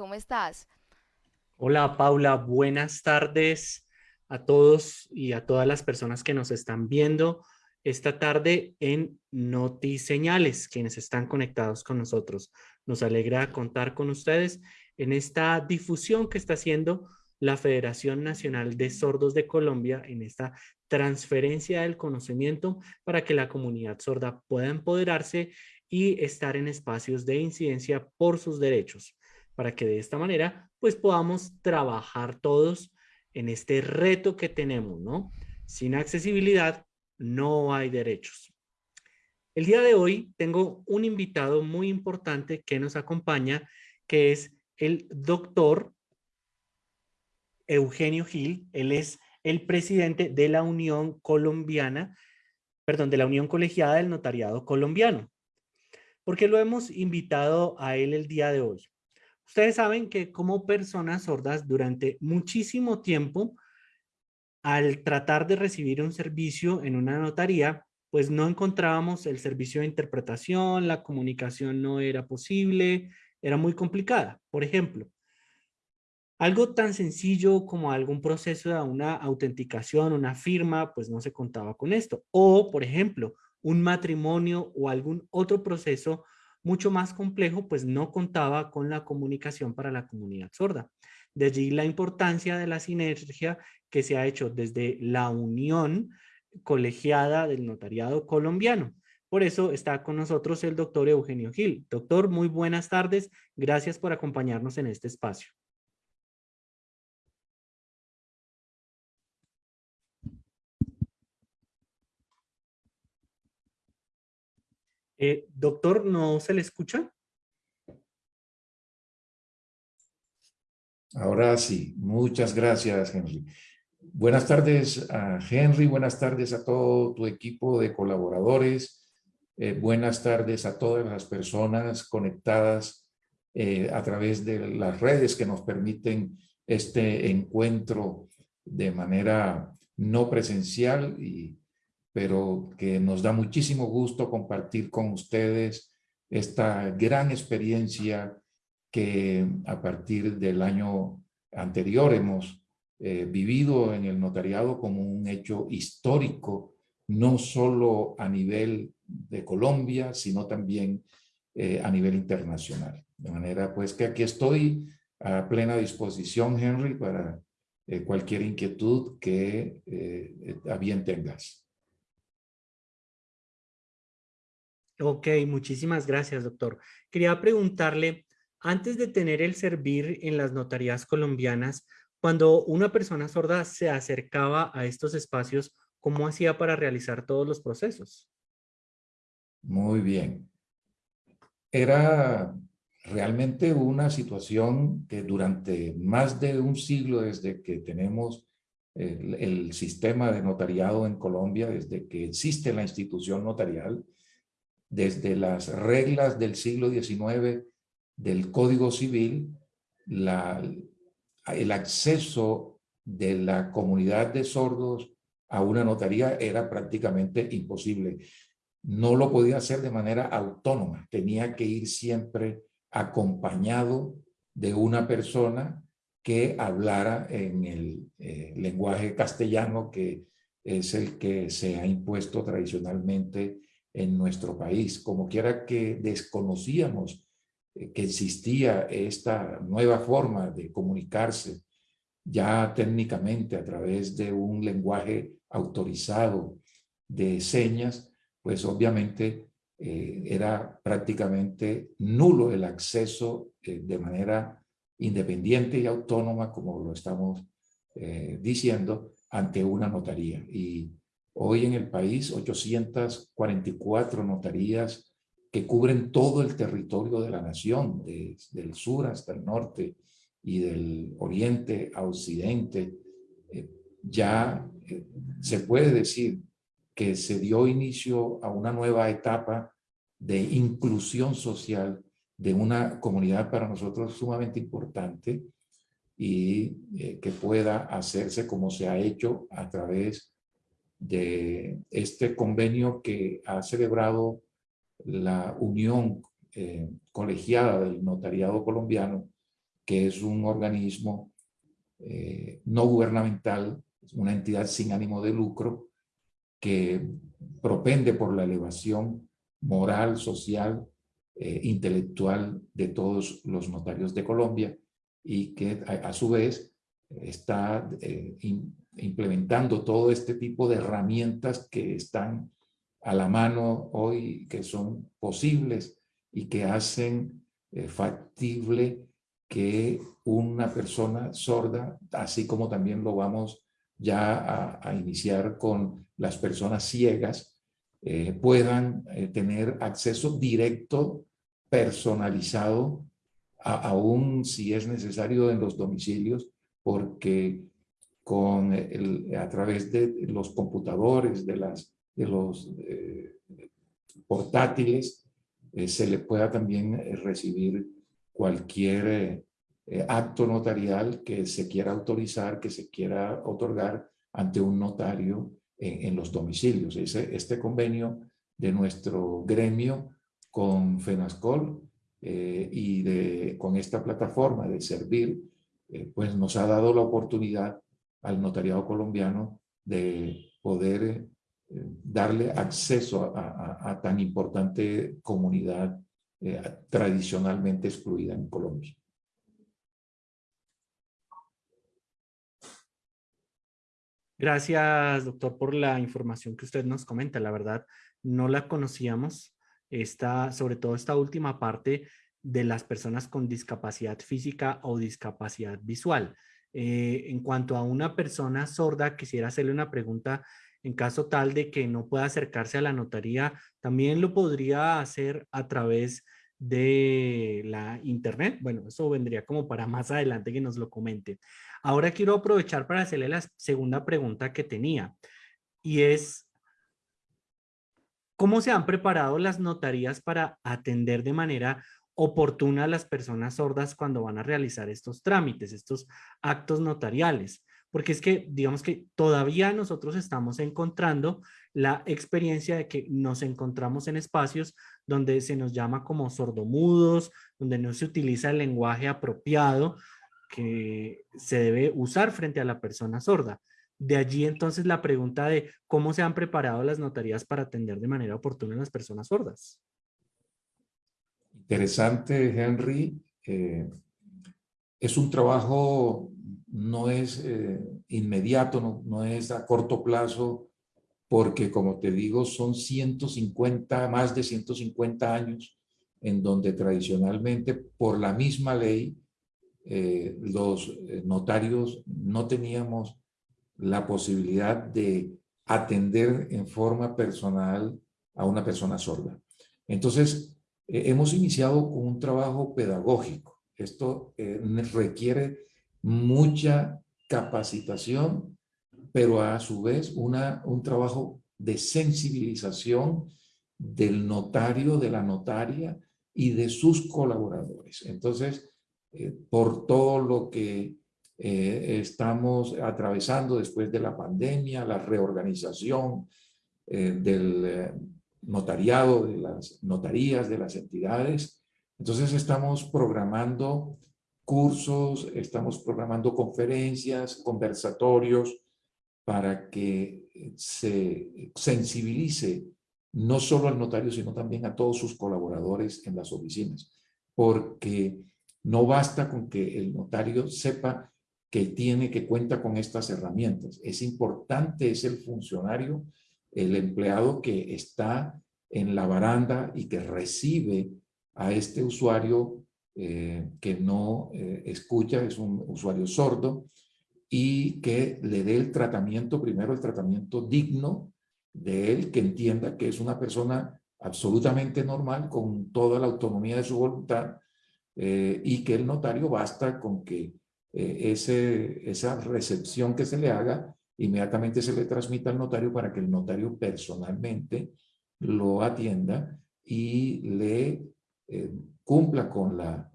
¿cómo estás? Hola Paula, buenas tardes a todos y a todas las personas que nos están viendo esta tarde en Notiseñales, quienes están conectados con nosotros. Nos alegra contar con ustedes en esta difusión que está haciendo la Federación Nacional de Sordos de Colombia en esta transferencia del conocimiento para que la comunidad sorda pueda empoderarse y estar en espacios de incidencia por sus derechos, para que de esta manera pues podamos trabajar todos en este reto que tenemos, ¿no? Sin accesibilidad no hay derechos. El día de hoy tengo un invitado muy importante que nos acompaña, que es el doctor Eugenio Gil. Él es el presidente de la Unión Colombiana, perdón, de la Unión Colegiada del Notariado Colombiano. ¿Por qué lo hemos invitado a él el día de hoy? Ustedes saben que como personas sordas durante muchísimo tiempo, al tratar de recibir un servicio en una notaría, pues no encontrábamos el servicio de interpretación, la comunicación no era posible, era muy complicada. Por ejemplo, algo tan sencillo como algún proceso de una autenticación, una firma, pues no se contaba con esto. O, por ejemplo, un matrimonio o algún otro proceso mucho más complejo, pues no contaba con la comunicación para la comunidad sorda. De allí la importancia de la sinergia que se ha hecho desde la unión colegiada del notariado colombiano. Por eso está con nosotros el doctor Eugenio Gil. Doctor, muy buenas tardes. Gracias por acompañarnos en este espacio. Eh, doctor, ¿no se le escucha? Ahora sí, muchas gracias, Henry. Buenas tardes a Henry, buenas tardes a todo tu equipo de colaboradores, eh, buenas tardes a todas las personas conectadas eh, a través de las redes que nos permiten este encuentro de manera no presencial y pero que nos da muchísimo gusto compartir con ustedes esta gran experiencia que a partir del año anterior hemos eh, vivido en el notariado como un hecho histórico, no solo a nivel de Colombia, sino también eh, a nivel internacional. De manera pues que aquí estoy a plena disposición, Henry, para eh, cualquier inquietud que a bien tengas. Ok, muchísimas gracias, doctor. Quería preguntarle, antes de tener el servir en las notarías colombianas, cuando una persona sorda se acercaba a estos espacios, ¿cómo hacía para realizar todos los procesos? Muy bien. Era realmente una situación que durante más de un siglo desde que tenemos el, el sistema de notariado en Colombia, desde que existe la institución notarial, desde las reglas del siglo XIX del Código Civil, el acceso de la comunidad de sordos a una notaría era prácticamente imposible. No lo podía hacer de manera autónoma, tenía que ir siempre acompañado de una persona que hablara en el eh, lenguaje castellano que es el que se ha impuesto tradicionalmente en nuestro país. Como quiera que desconocíamos eh, que existía esta nueva forma de comunicarse ya técnicamente a través de un lenguaje autorizado de señas, pues obviamente eh, era prácticamente nulo el acceso eh, de manera independiente y autónoma, como lo estamos diciendo, ante una notaría. Y Hoy en el país, 844 notarías que cubren todo el territorio de la nación, desde el sur hasta el norte y del oriente a occidente. Eh, ya eh, se puede decir que se dio inicio a una nueva etapa de inclusión social de una comunidad para nosotros sumamente importante y eh, que pueda hacerse como se ha hecho a través de este convenio que ha celebrado la Unión eh, Colegiada del Notariado Colombiano, que es un organismo eh, no gubernamental, una entidad sin ánimo de lucro, que propende por la elevación moral, social, eh, intelectual de todos los notarios de Colombia y que a, su vez está implementando todo este tipo de herramientas que están a la mano hoy, que son posibles y que hacen eh, factible que una persona sorda, así como también lo vamos ya a, iniciar con las personas ciegas, eh, puedan eh, tener acceso directo, personalizado, aún si es necesario en los domicilios, porque con a través de los computadores, de, las, de los eh, portátiles, se le pueda también recibir cualquier eh, acto notarial que se quiera autorizar, que se quiera otorgar ante un notario en, los domicilios. Este convenio de nuestro gremio con FENASCOL eh, y de, con esta plataforma de servir, eh, pues nos ha dado la oportunidad al notariado colombiano de poder darle acceso a, tan importante comunidad tradicionalmente excluida en Colombia. Gracias, doctor, por la información que usted nos comenta. La verdad, no la conocíamos, esta, sobre todo esta última parte de las personas con discapacidad física o discapacidad visual. Eh, en cuanto a una persona sorda, quisiera hacerle una pregunta en caso tal de que no pueda acercarse a la notaría, también lo podría hacer a través de la internet. Bueno, eso vendría como para más adelante que nos lo comente. Ahora quiero aprovechar para hacerle la segunda pregunta que tenía y es, ¿cómo se han preparado las notarías para atender de manera oportuna a las personas sordas cuando van a realizar estos trámites, estos actos notariales? Porque es que, digamos que todavía nosotros estamos encontrando la experiencia de que nos encontramos en espacios donde se nos llama como sordomudos, donde no se utiliza el lenguaje apropiado, que se debe usar frente a la persona sorda. De allí entonces la pregunta de cómo se han preparado las notarías para atender de manera oportuna a las personas sordas. Interesante, Henry. Eh, es un trabajo, no es eh, inmediato, no, no, es a corto plazo, porque como te digo, son 150, más de 150 años en donde tradicionalmente por la misma ley eh, los notarios no teníamos la posibilidad de atender en forma personal a una persona sorda. Entonces, eh, hemos iniciado con un trabajo pedagógico. Esto requiere mucha capacitación, pero a su vez una, un trabajo de sensibilización del notario, de la notaria y de sus colaboradores. Entonces, eh, por todo lo que eh, estamos atravesando después de la pandemia, la reorganización eh, del notariado, de las notarías, de las entidades. Entonces estamos programando cursos, estamos programando conferencias, conversatorios, para que se sensibilice no solo al notario, sino también a todos sus colaboradores en las oficinas, porque no basta con que el notario sepa que tiene, que cuenta con estas herramientas. Es importante, es el funcionario, el empleado que está en la baranda y que recibe a este usuario eh, que no eh, escucha, es un usuario sordo, y que le dé el tratamiento, primero el tratamiento digno de él, que entienda que es una persona absolutamente normal, con toda la autonomía de su voluntad, eh, y que el notario basta con que ese, esa recepción que se le haga inmediatamente se le transmita al notario para que el notario personalmente lo atienda y le eh, cumpla con la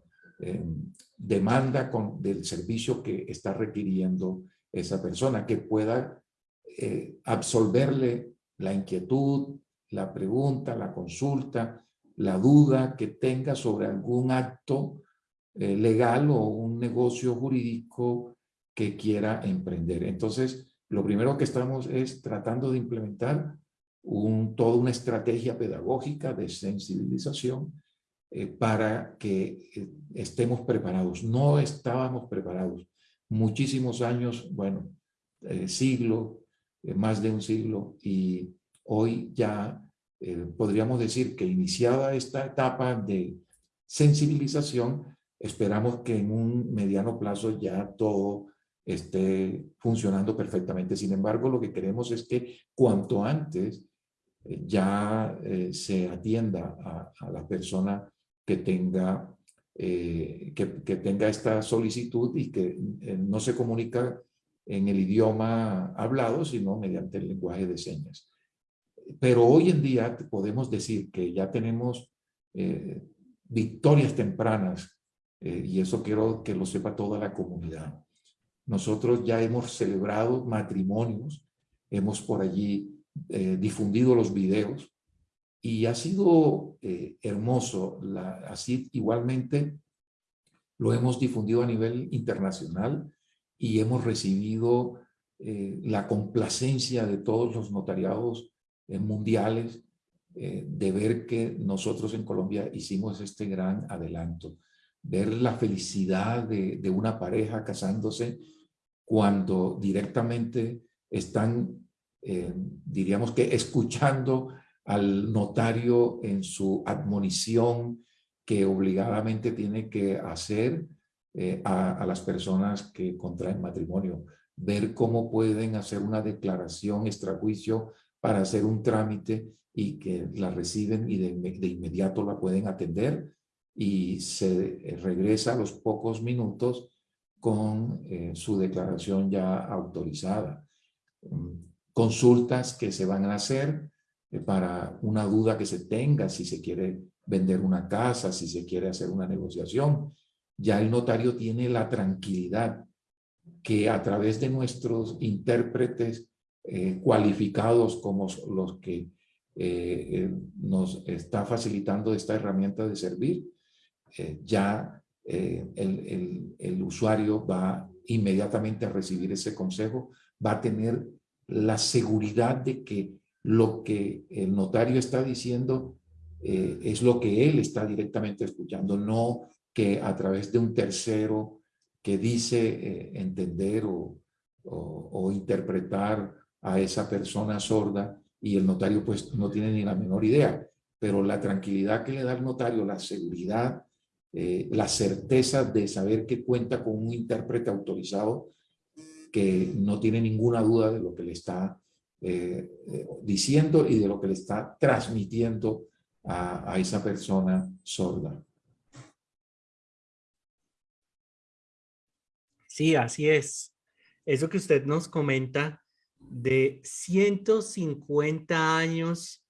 demanda con, del servicio que está requiriendo esa persona, que pueda absolverle la inquietud, la pregunta, la consulta, la duda que tenga sobre algún acto eh, legal o un negocio jurídico que quiera emprender. Entonces, lo primero que estamos es tratando de implementar un, toda una estrategia pedagógica de sensibilización eh, para que eh, estemos preparados. No estábamos preparados. Muchísimos años, bueno, siglo, más de un siglo, y hoy ya podríamos decir que iniciada esta etapa de sensibilización, esperamos que en un mediano plazo ya todo esté funcionando perfectamente. Sin embargo, lo que queremos es que cuanto antes eh, ya eh, se atienda a, la persona que tenga, eh, que, que, tenga esta solicitud y que no se comunica en el idioma hablado, sino mediante el lenguaje de señas. Pero hoy en día podemos decir que ya tenemos victorias tempranas y eso quiero que lo sepa toda la comunidad. Nosotros ya hemos celebrado matrimonios, hemos por allí eh, difundido los videos y ha sido eh, hermoso. La, así igualmente lo hemos difundido a nivel internacional y hemos recibido eh, la complacencia de todos los notariados mundiales de ver que nosotros en Colombia hicimos este gran adelanto. Ver la felicidad de, de una pareja casándose cuando directamente están, eh, diríamos que escuchando al notario en su admonición que obligadamente tiene que hacer eh, a, las personas que contraen matrimonio. Ver cómo pueden hacer una declaración extrajuicio para hacer un trámite y que la reciben y de, de inmediato la pueden atender y se regresa a los pocos minutos con eh, su declaración ya autorizada. Mm, consultas que se van a hacer eh, para una duda que se tenga, si se quiere vender una casa, si se quiere hacer una negociación. Ya el notario tiene la tranquilidad que a través de nuestros intérpretes eh, cualificados como los que nos está facilitando esta herramienta de servir, ya eh, el, usuario va inmediatamente a recibir ese consejo, va a tener la seguridad de que lo que el notario está diciendo eh, es lo que él está directamente escuchando, no que a través de un tercero que dice eh, entender o, o, interpretar a esa persona sorda y el notario pues no tiene ni la menor idea. Pero la tranquilidad que le da el notario, la seguridad eh, la certeza de saber que cuenta con un intérprete autorizado que no tiene ninguna duda de lo que le está eh, eh, diciendo y de lo que le está transmitiendo a, esa persona sorda. Sí, así es. Eso que usted nos comenta de 150 años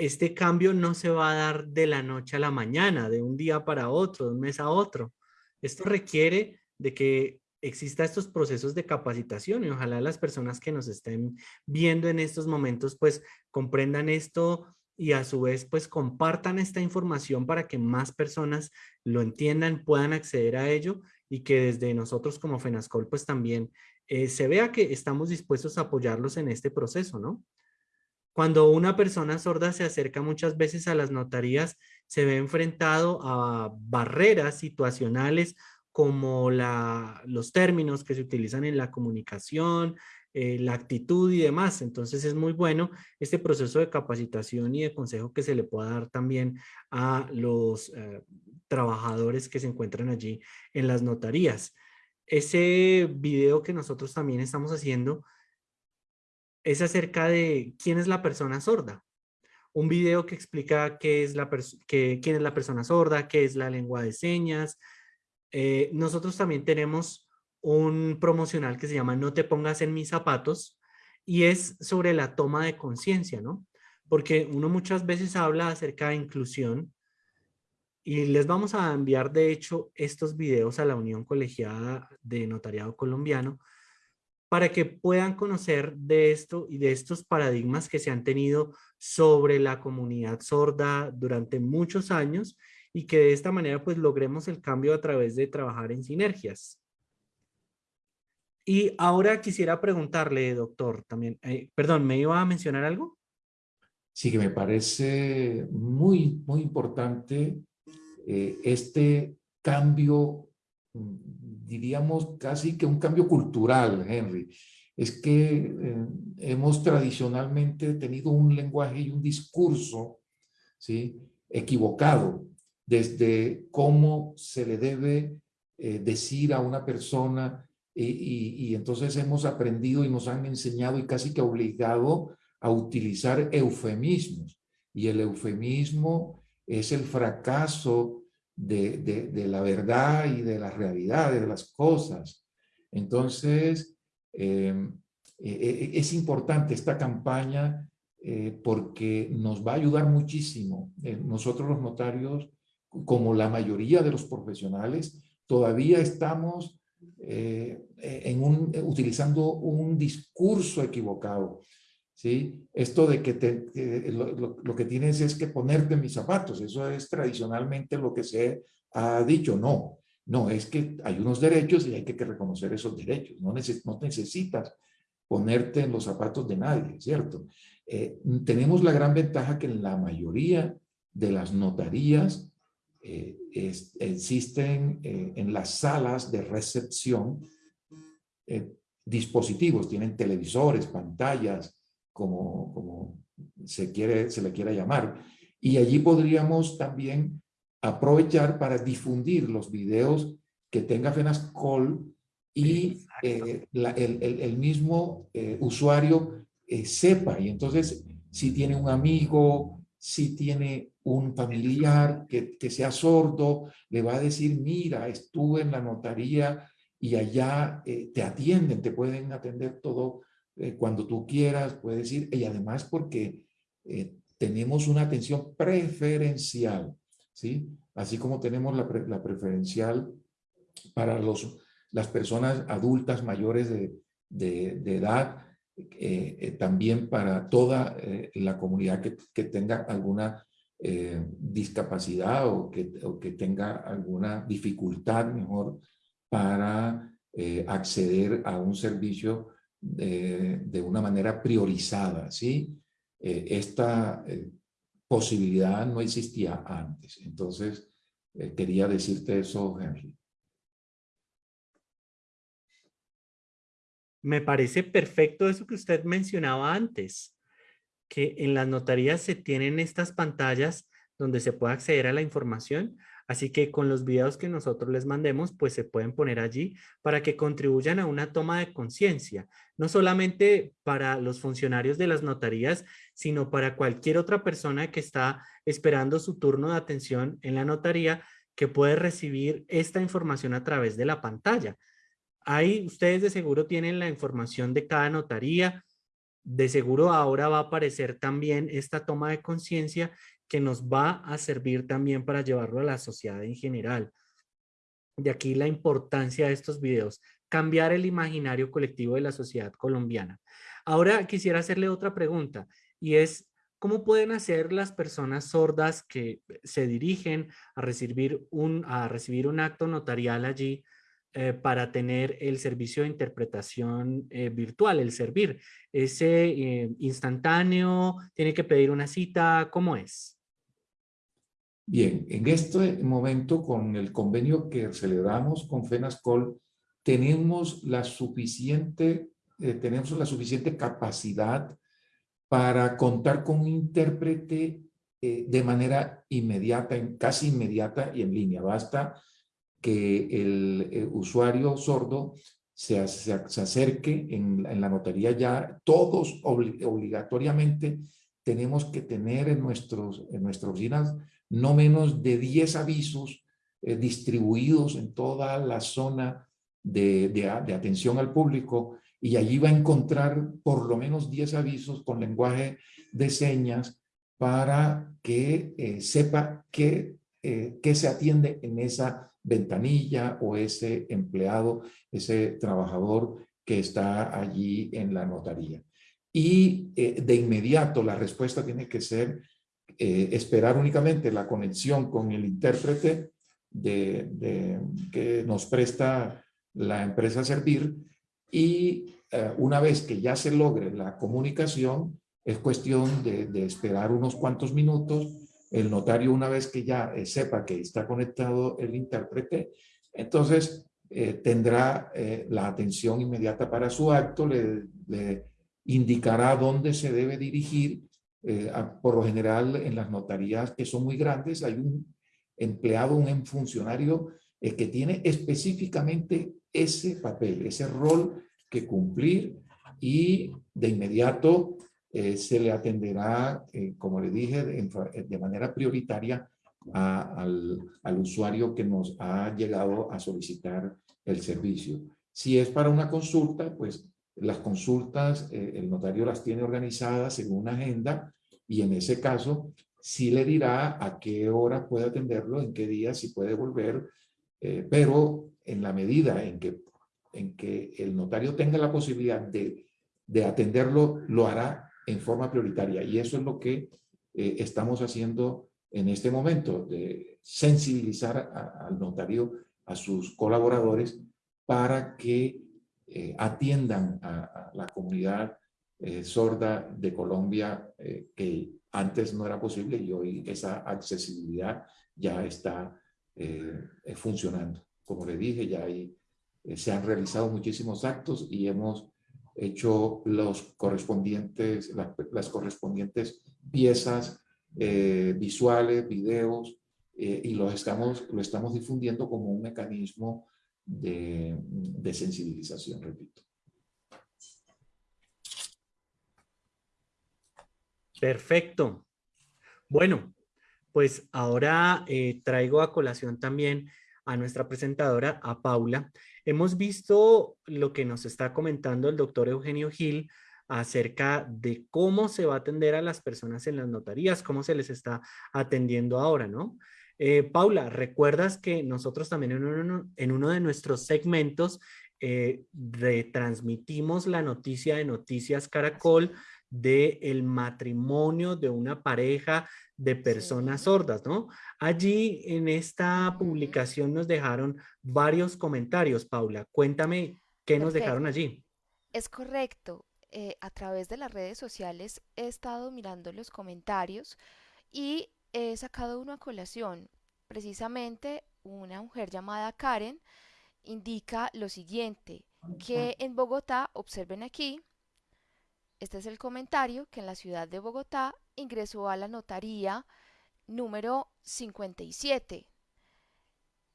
este cambio no se va a dar de la noche a la mañana, de un día para otro, de un mes a otro. Esto requiere de que exista estos procesos de capacitación y ojalá las personas que nos estén viendo en estos momentos pues comprendan esto y a su vez pues compartan esta información para que más personas lo entiendan, puedan acceder a ello y que desde nosotros como FENASCOL pues también eh, se vea que estamos dispuestos a apoyarlos en este proceso, ¿no? Cuando una persona sorda se acerca muchas veces a las notarías, se ve enfrentado a barreras situacionales como los términos que se utilizan en la comunicación, eh, la actitud y demás. Entonces es muy bueno este proceso de capacitación y de consejo que se le pueda dar también a los eh, trabajadores que se encuentran allí en las notarías. Ese video que nosotros también estamos haciendo es acerca de quién es la persona sorda. Un video que explica qué es la quién es la persona sorda, qué es la lengua de señas. Eh, nosotros también tenemos un promocional que se llama No te pongas en mis zapatos y es sobre la toma de conciencia, ¿no? Porque uno muchas veces habla acerca de inclusión y les vamos a enviar de hecho estos videos a la Unión Colegiada de Notariado Colombiano para que puedan conocer de esto y de estos paradigmas que se han tenido sobre la comunidad sorda durante muchos años y que de esta manera pues logremos el cambio a través de trabajar en sinergias. Y ahora quisiera preguntarle, doctor, también, eh, perdón, ¿me iba a mencionar algo? Sí, que me parece muy, muy importante eh, este cambio, mm, diríamos casi que un cambio cultural, Henry. Es que eh, hemos tradicionalmente tenido un lenguaje y un discurso ¿sí? equivocado desde cómo se le debe decir a una persona y, entonces hemos aprendido y nos han enseñado y casi que obligado a utilizar eufemismos. Y el eufemismo es el fracaso de, la verdad y de la realidad de las cosas. Entonces, em, e, e, es importante esta campaña eh, porque nos va a ayudar muchísimo. Eh, nosotros los notarios, como la mayoría de los profesionales, todavía estamos eh, en un, utilizando un discurso equivocado. ¿Sí? Esto de que, lo, que tienes es que ponerte mis zapatos, eso es tradicionalmente lo que se ha dicho. No, no, es que hay unos derechos y hay que, reconocer esos derechos. No, no necesitas ponerte en los zapatos de nadie, ¿cierto? Eh, tenemos la gran ventaja que en la mayoría de las notarías eh, existen eh, en las salas de recepción dispositivos, tienen televisores, pantallas, como, como se, quiere, se le quiera llamar. Y allí podríamos también aprovechar para difundir los videos que tenga FENASCOL y el, el, el, mismo usuario sepa. Y entonces, si tiene un amigo, si tiene un familiar que, que, sea sordo, le va a decir, mira, estuve en la notaría y allá eh, te atienden, te pueden atender todo eh, cuando tú quieras, puedes ir, y además porque eh, tenemos una atención preferencial, ¿sí? Así como tenemos la, la preferencial para los, las personas adultas mayores de, de, edad, eh, eh, también para toda la comunidad que, que, tenga alguna discapacidad o que, o que, tenga alguna dificultad mejor para acceder a un servicio de, de, una manera priorizada, ¿sí? esta posibilidad no existía antes. Entonces, quería decirte eso, Henry. Me parece perfecto eso que usted mencionaba antes, que en las notarías se tienen estas pantallas donde se puede acceder a la información, así que con los videos que nosotros les mandemos, pues se pueden poner allí para que contribuyan a una toma de conciencia, no solamente para los funcionarios de las notarías, sino para cualquier otra persona que está esperando su turno de atención en la notaría, que puede recibir esta información a través de la pantalla. Ahí ustedes de seguro tienen la información de cada notaría. De seguro ahora va a aparecer también esta toma de conciencia que nos va a servir también para llevarlo a la sociedad en general. De aquí la importancia de estos videos, cambiar el imaginario colectivo de la sociedad colombiana. Ahora quisiera hacerle otra pregunta y es, ¿cómo pueden hacer las personas sordas que se dirigen a recibir un, a recibir un acto notarial allí eh, para tener el servicio de interpretación eh, virtual, el servir. ¿Ese eh, instantáneo? ¿Tiene que pedir una cita? ¿Cómo es? Bien, en este momento con el convenio que celebramos con FENASCOL, tenemos la suficiente, tenemos la suficiente capacidad para contar con un intérprete de manera inmediata, casi inmediata y en línea. Basta que el, usuario sordo se, se, acerque en, la notaría ya, todos obligatoriamente tenemos que tener en, nuestros, en nuestras oficinas no menos de 10 avisos eh, distribuidos en toda la zona de, de, atención al público y allí va a encontrar por lo menos 10 avisos con lenguaje de señas para que eh, sepa qué, eh, qué se atiende en esa ventanilla o ese empleado, ese trabajador que está allí en la notaría. Y de inmediato la respuesta tiene que ser esperar únicamente la conexión con el intérprete que nos presta la empresa Servir y una vez que ya se logre la comunicación, es cuestión de, esperar unos cuantos minutos. El notario, una vez que ya eh, sepa que está conectado el intérprete, entonces eh, tendrá eh, la atención inmediata para su acto, le, indicará dónde se debe dirigir. Por lo general, en las notarías que son muy grandes, hay un empleado, un funcionario que tiene específicamente ese papel, ese rol que cumplir y de inmediato eh, se le atenderá, eh, como le dije, de, manera prioritaria al, usuario que nos ha llegado a solicitar el servicio. Si es para una consulta, pues las consultas eh, el notario las tiene organizadas según una agenda y en ese caso sí le dirá a qué hora puede atenderlo, en qué día, si puede volver, pero en la medida en que, en que el notario tenga la posibilidad de, de atenderlo, lo hará en forma prioritaria. Y eso es lo que eh, estamos haciendo en este momento, de sensibilizar al notario, a sus colaboradores, para que eh, atiendan a, la comunidad eh, sorda de Colombia, que antes no era posible y hoy esa accesibilidad ya está funcionando. Como le dije, ya se han realizado muchísimos actos y hemos hecho los correspondientes, las correspondientes piezas eh, visuales, videos, eh, y lo estamos, lo estamos difundiendo como un mecanismo de, sensibilización, repito. Perfecto. Bueno, pues ahora eh, traigo a colación también a nuestra presentadora, a Paula. Hemos visto lo que nos está comentando el doctor Eugenio Gil acerca de cómo se va a atender a las personas en las notarías, cómo se les está atendiendo ahora, ¿no? Eh, Paula, ¿recuerdas que nosotros también en uno, en uno de nuestros segmentos eh, retransmitimos la noticia de Noticias Caracol de el matrimonio de una pareja de personas sordas, ¿no? Allí en esta publicación nos dejaron varios comentarios, Paula. Cuéntame qué nos dejaron allí. Es correcto. Eh, a través de las redes sociales he estado mirando los comentarios y he sacado una colación. Precisamente una mujer llamada Karen indica lo siguiente, que en Bogotá, observen aquí, este es el comentario que en la ciudad de Bogotá ingresó a la notaría número 57.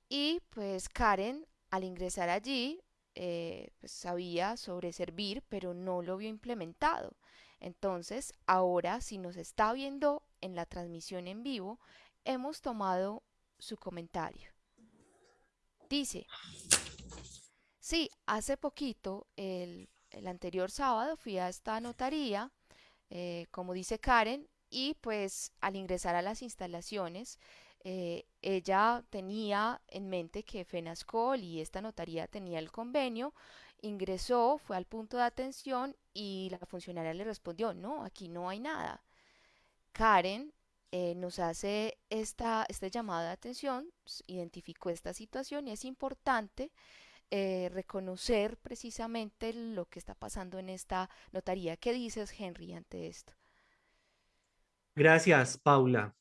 Y pues Karen, al ingresar allí, eh, pues, sabía sobre servir, pero no lo vio implementado. Entonces, ahora si nos está viendo en la transmisión en vivo, hemos tomado su comentario. Dice, sí, hace poquito el el anterior sábado fui a esta notaría, eh, como dice Karen, y pues al ingresar a las instalaciones, eh, ella tenía en mente que FENASCOL y esta notaría tenía el convenio, ingresó, fue al punto de atención y la funcionaria le respondió, no, aquí no hay nada. Karen eh, nos hace esta, este llamado de atención, identificó esta situación y es importante eh, reconocer precisamente lo que está pasando en esta notaría. ¿Qué dices, Henry, ante esto? Gracias, Paula,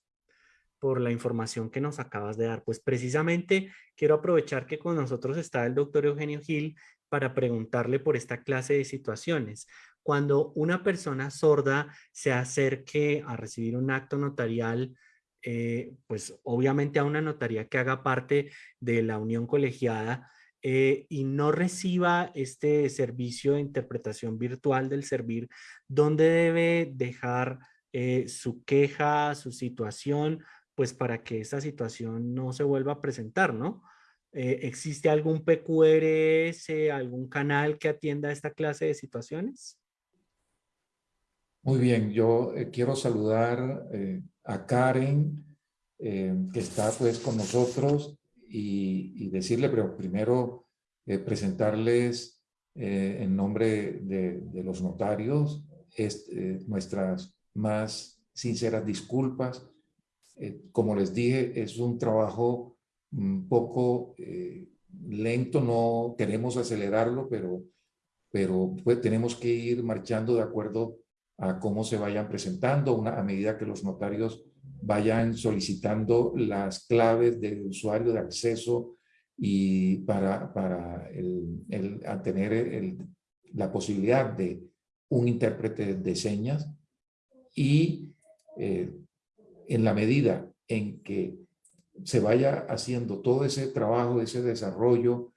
por la información que nos acabas de dar. Pues precisamente quiero aprovechar que con nosotros está el doctor Eugenio Gil para preguntarle por esta clase de situaciones. Cuando una persona sorda se acerque a recibir un acto notarial, eh, pues obviamente a una notaría que haga parte de la unión colegiada, eh, y no reciba este servicio de interpretación virtual del servir, ¿dónde debe dejar eh, su queja, su situación, pues para que esa situación no se vuelva a presentar, ¿no? ¿Existe algún PQRS, algún canal que atienda esta clase de situaciones? Muy bien, yo quiero saludar a Karen, que está pues con nosotros y, decirle, pero primero eh, presentarles eh, en nombre de, los notarios eh, nuestras más sinceras disculpas. Eh, como les dije, es un trabajo un poco eh, lento, no queremos acelerarlo, pero, pero pues, tenemos que ir marchando de acuerdo a cómo se vayan presentando, una, a medida que los notarios vayan solicitando las claves del usuario de acceso y para, para el, el, tener la posibilidad de un intérprete de señas y eh, en la medida en que se vaya haciendo todo ese trabajo, ese desarrollo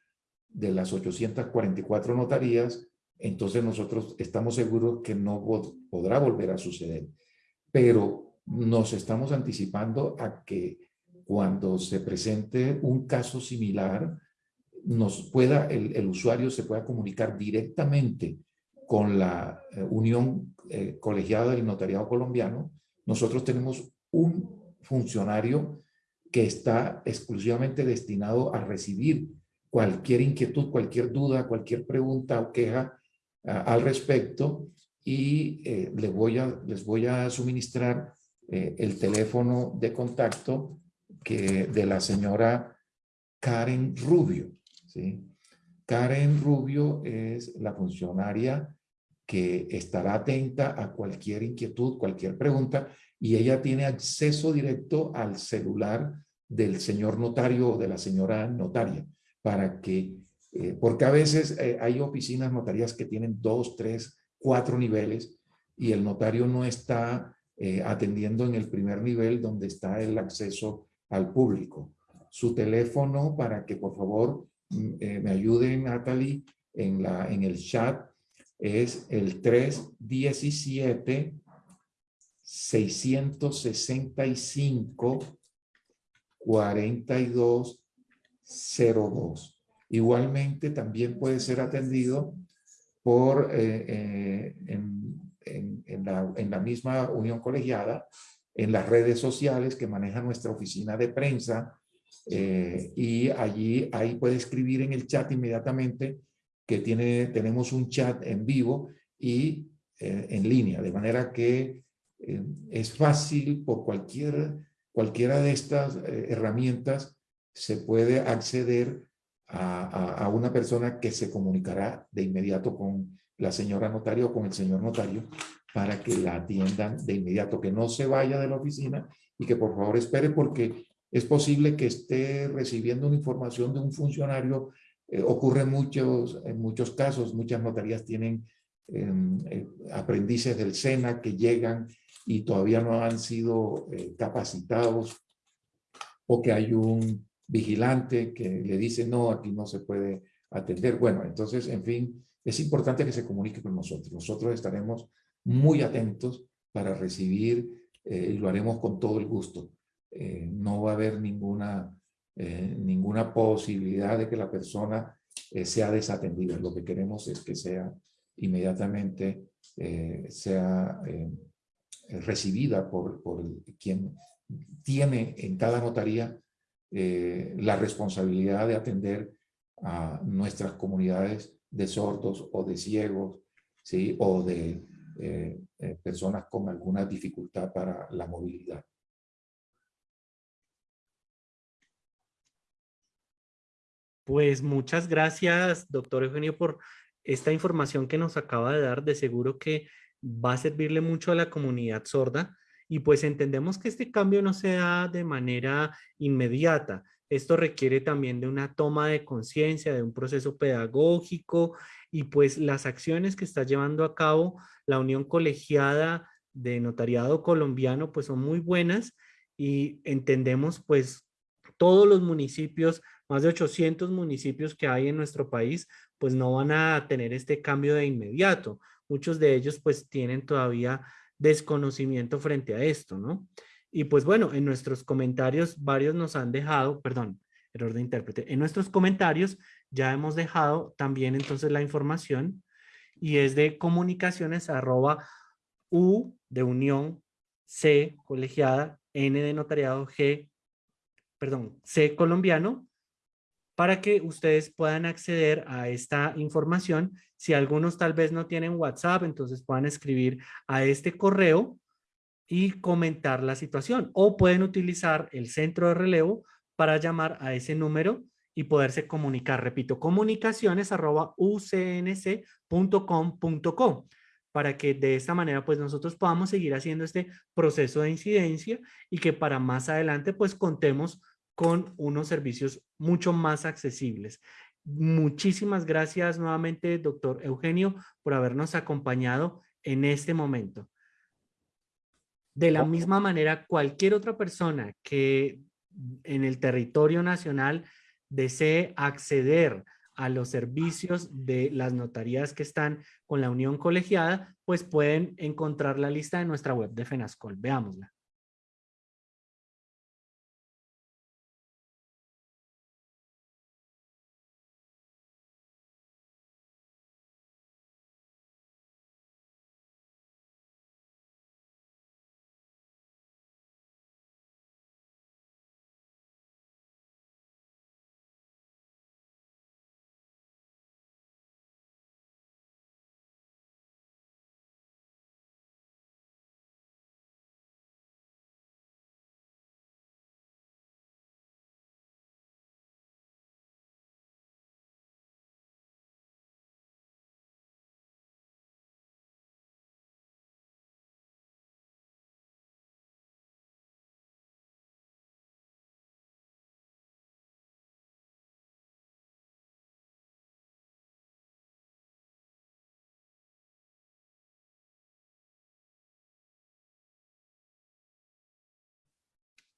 de las 844 notarías, entonces nosotros estamos seguros que no podrá volver a suceder. Pero nos estamos anticipando a que cuando se presente un caso similar, nos pueda, el, usuario se pueda comunicar directamente con la eh, Unión eh, Colegiada del Notariado Colombiano. Nosotros tenemos un funcionario que está exclusivamente destinado a recibir cualquier inquietud, cualquier duda, cualquier pregunta o queja al respecto y eh, les, voy a, les voy a suministrar eh, el teléfono de contacto que, de la señora Karen Rubio. Karen Rubio es la funcionaria que estará atenta a cualquier inquietud, cualquier pregunta, y ella tiene acceso directo al celular del señor notario o de la señora notaria, para que, eh, porque a veces eh, hay oficinas notarias que tienen dos, tres, cuatro niveles, y el notario no está eh, atendiendo en el primer nivel donde está el acceso al público. Su teléfono para que por favor mm, me ayuden Natalie en, la, en el chat es el 317 665 4202. Igualmente también puede ser atendido por eh, eh, en, la, misma unión colegiada, en las redes sociales que maneja nuestra oficina de prensa eh, y allí ahí puede escribir en el chat inmediatamente que tiene, tenemos un chat en vivo y en línea, de manera que es fácil por cualquier, cualquiera de estas herramientas se puede acceder a, una persona que se comunicará de inmediato con la señora notario o con el señor notario para que la atiendan de inmediato, que no se vaya de la oficina y que por favor espere porque es posible que esté recibiendo una información de un funcionario. Eh, ocurre muchos, en muchos casos, muchas notarías tienen em, eh, aprendices del SENA que llegan y todavía no han sido eh, capacitados o que hay un vigilante que le dice no, aquí no se puede atender. Bueno, entonces, en fin, es importante que se comunique con nosotros. Nosotros estaremos muy atentos para recibir y lo haremos con todo el gusto. no va a haber ninguna eh, ninguna posibilidad de que la persona eh, sea desatendida. Lo que queremos es que sea inmediatamente eh, sea recibida por, por, quien tiene en cada notaría la responsabilidad de atender a nuestras comunidades de sordos o de ciegos, ¿sí? o de personas con alguna dificultad para la movilidad. Pues muchas gracias, doctor Eugenio, por esta información que nos acaba de dar. De seguro que va a servirle mucho a la comunidad sorda y pues entendemos que este cambio no se da de manera inmediata. Esto requiere también de una toma de conciencia, de un proceso pedagógico y pues las acciones que está llevando a cabo la Unión Colegiada de Notariado Colombiano pues son muy buenas y entendemos pues todos los municipios más de 800 municipios que hay en nuestro país, pues no van a tener este cambio de inmediato. Muchos de ellos pues tienen todavía desconocimiento frente a esto, ¿no? Y pues bueno, en nuestros comentarios varios nos han dejado, perdón, error de intérprete, en nuestros comentarios ya hemos dejado también entonces la información y es de comunicaciones arroba U de unión C colegiada N de notariado G, perdón, C colombiano para que ustedes puedan acceder a esta información. Si algunos tal vez no tienen WhatsApp, entonces puedan escribir a este correo y comentar la situación. O pueden utilizar el centro de relevo para llamar a ese número y poderse comunicar. Repito, comunicaciones arroba ucnc.com.co para que de esta manera pues nosotros podamos seguir haciendo este proceso de incidencia y que para más adelante pues contemos con unos servicios mucho más accesibles. Muchísimas gracias nuevamente, doctor Eugenio, por habernos acompañado en este momento. De la misma manera, cualquier otra persona que en el territorio nacional desee acceder a los servicios de las notarías que están con la unión colegiada, pues pueden encontrar la lista de nuestra web de FENASCOL. Veámosla.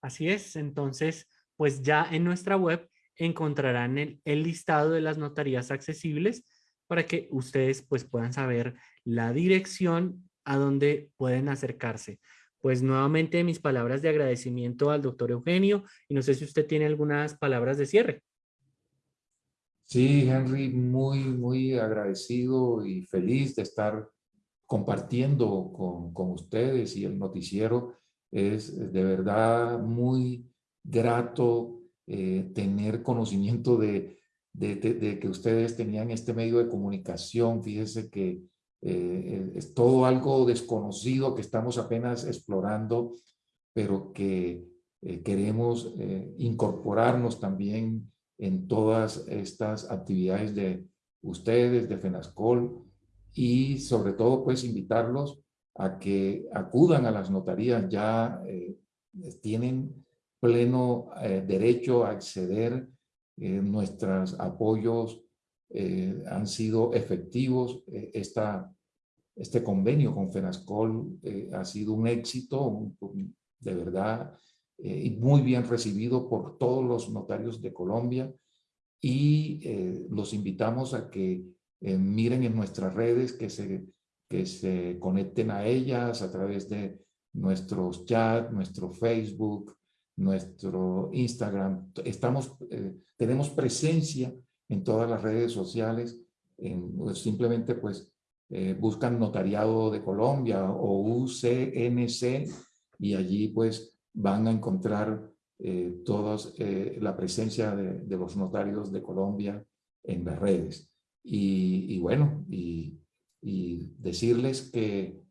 Así es, entonces, pues ya en nuestra web encontrarán el, listado de las notarías accesibles para que ustedes pues puedan saber la dirección a donde pueden acercarse. Pues nuevamente mis palabras de agradecimiento al doctor Eugenio y no sé si usted tiene algunas palabras de cierre. Sí, Henry, muy, muy agradecido y feliz de estar compartiendo con, con ustedes y el noticiero es de verdad muy grato eh, tener conocimiento de, de, que ustedes tenían este medio de comunicación. Fíjese que eh, es todo algo desconocido que estamos apenas explorando, pero que eh, queremos incorporarnos también en todas estas actividades de ustedes, de FENASCOL, y sobre todo pues invitarlos a que acudan a las notarías, ya eh, tienen pleno eh, derecho a acceder, eh, nuestros apoyos han sido efectivos, esta, este convenio con FENASCOL ha sido un éxito, de verdad, y muy bien recibido por todos los notarios de Colombia. Y los invitamos a que miren en nuestras redes que se que se conecten a ellas a través de nuestros chats, nuestro Facebook, nuestro Instagram. Estamos, eh, tenemos presencia en todas las redes sociales. Pues, simplemente pues eh, buscan Notariado de Colombia o UCNC y allí pues van a encontrar eh, todos la presencia de, de, los notarios de Colombia en las redes. Y, y bueno, y y decirles que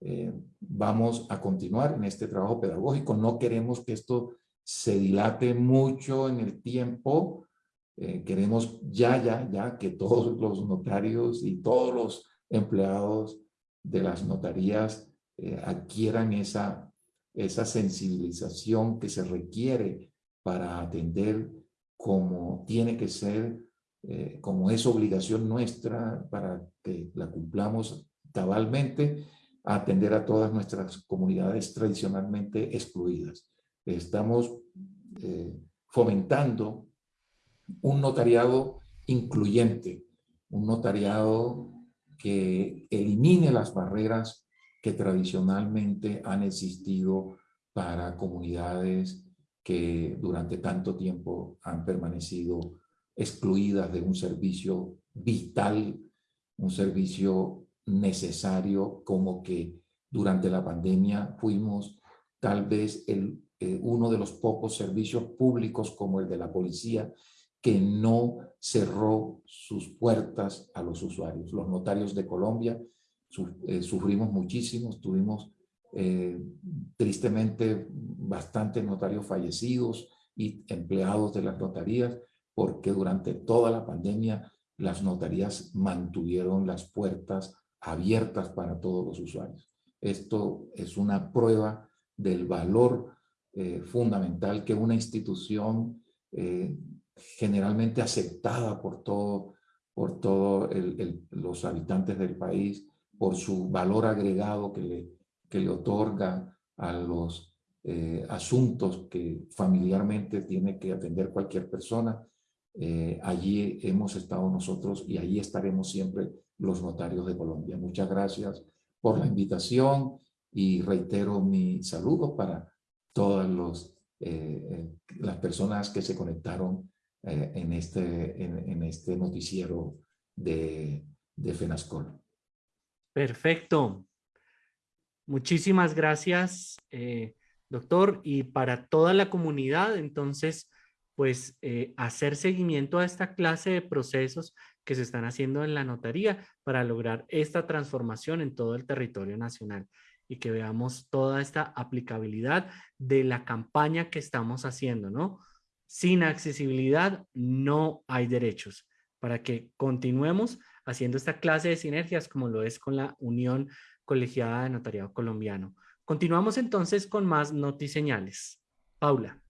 eh, vamos a continuar en este trabajo pedagógico. No queremos que esto se dilate mucho en el tiempo. Eh, queremos ya, ya, ya que todos los notarios y todos los empleados de las notarías eh, adquieran esa, esa sensibilización que se requiere para atender como tiene que ser eh, como es obligación nuestra para que la cumplamos cabalmente, atender a todas nuestras comunidades tradicionalmente excluidas. Estamos eh, fomentando un notariado incluyente, un notariado que elimine las barreras que tradicionalmente han existido para comunidades que durante tanto tiempo han permanecido excluidas de un servicio vital, un servicio necesario, como que durante la pandemia fuimos tal vez el, eh, uno de los pocos servicios públicos como el de la policía que no cerró sus puertas a los usuarios. Los notarios de Colombia eh, sufrimos muchísimo, tuvimos eh, tristemente bastantes notarios fallecidos y empleados de las notarías, porque durante toda la pandemia las notarías mantuvieron las puertas abiertas para todos los usuarios. Esto es una prueba del valor eh, fundamental que una institución eh, generalmente aceptada por todo, por todo los habitantes del país, por su valor agregado que le, que le otorga a los eh, asuntos que familiarmente tiene que atender cualquier persona, eh, allí hemos estado nosotros y allí estaremos siempre los notarios de Colombia. Muchas gracias por la invitación y reitero mi saludo para todas los, eh, las personas que se conectaron en, este, en, este noticiero de, de FENASCOL. Perfecto. Muchísimas gracias, doctor. Y para toda la comunidad, entonces, pues eh, hacer seguimiento a esta clase de procesos que se están haciendo en la notaría para lograr esta transformación en todo el territorio nacional y que veamos toda esta aplicabilidad de la campaña que estamos haciendo, ¿no? Sin accesibilidad no hay derechos para que continuemos haciendo esta clase de sinergias como lo es con la Unión Colegiada de Notariado Colombiano. Continuamos entonces con más notiseñales. Paula.